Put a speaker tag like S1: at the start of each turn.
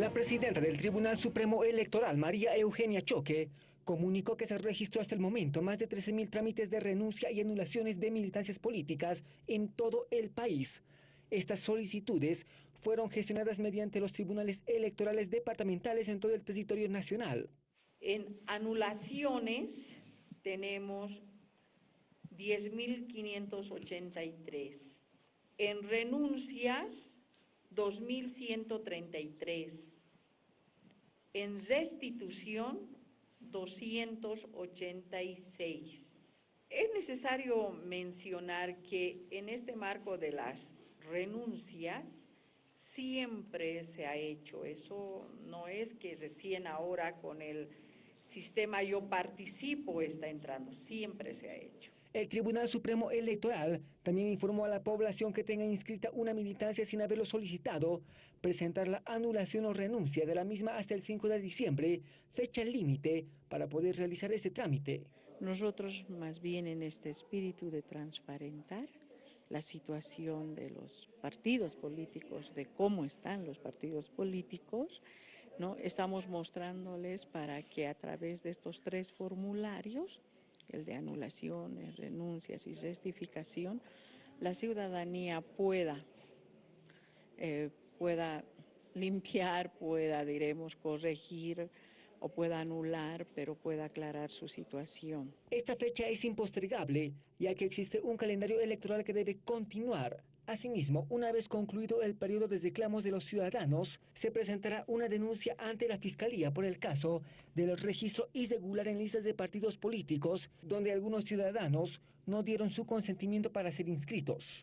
S1: La presidenta del Tribunal Supremo Electoral, María Eugenia Choque, comunicó que se registró hasta el momento más de 13.000 trámites de renuncia y anulaciones de militancias políticas en todo el país. Estas solicitudes fueron gestionadas mediante los tribunales electorales departamentales en todo el territorio nacional.
S2: En anulaciones tenemos 10.583. En renuncias, 2.133. En restitución, 286. Es necesario mencionar que en este marco de las renuncias siempre se ha hecho. Eso no es que recién ahora con el sistema yo participo está entrando, siempre se ha hecho.
S1: El Tribunal Supremo Electoral también informó a la población que tenga inscrita una militancia sin haberlo solicitado, presentar la anulación o renuncia de la misma hasta el 5 de diciembre, fecha límite para poder realizar este trámite.
S3: Nosotros más bien en este espíritu de transparentar la situación de los partidos políticos, de cómo están los partidos políticos, ¿no? estamos mostrándoles para que a través de estos tres formularios el de anulaciones, renuncias y rectificación, la ciudadanía pueda, eh, pueda limpiar, pueda, diremos, corregir o pueda anular, pero pueda aclarar su situación.
S1: Esta fecha es impostergable, ya que existe un calendario electoral que debe continuar. Asimismo, una vez concluido el periodo de reclamos de los ciudadanos, se presentará una denuncia ante la Fiscalía por el caso del registro irregular en listas de partidos políticos, donde algunos ciudadanos no dieron su consentimiento para ser inscritos.